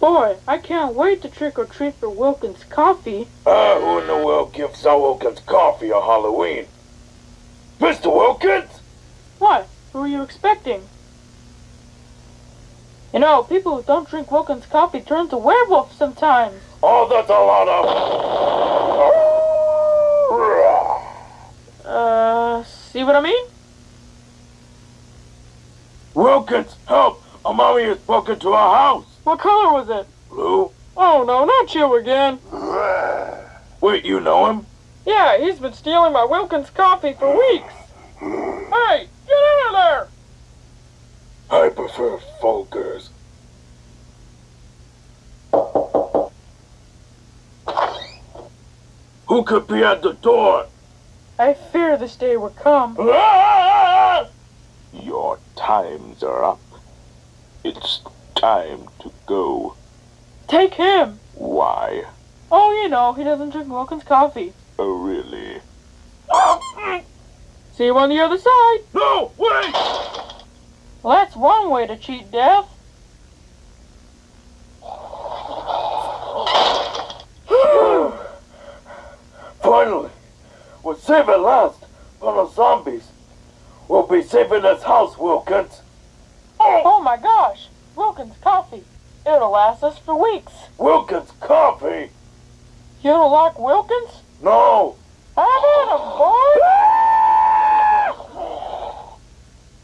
Boy, I can't wait to trick or treat for Wilkins coffee. Ah, who in the world gives Sal Wilkins coffee on Halloween? Mr. Wilkins? What? Who are you expecting? You know, people who don't drink Wilkins coffee turn to werewolves sometimes. Oh, that's a lot of... Uh, see what I mean? Wilkins, help! A mommy has broken into our house. What color was it? Blue? Oh no, not you again. Wait, you know him? Yeah, he's been stealing my Wilkins coffee for weeks. Hey, get out of there! I prefer Folgers. Who could be at the door? I fear this day will come. Your times are up. It's time to go. Take him! Why? Oh, you know, he doesn't drink Wilkins coffee. Oh, really? See you on the other side. No, wait! Well, that's one way to cheat death. Finally, we're safe at last from the zombies. We'll be safe in this house, Wilkins. Oh my gosh! Wilkins coffee. It'll last us for weeks. Wilkins coffee? You don't like Wilkins? No.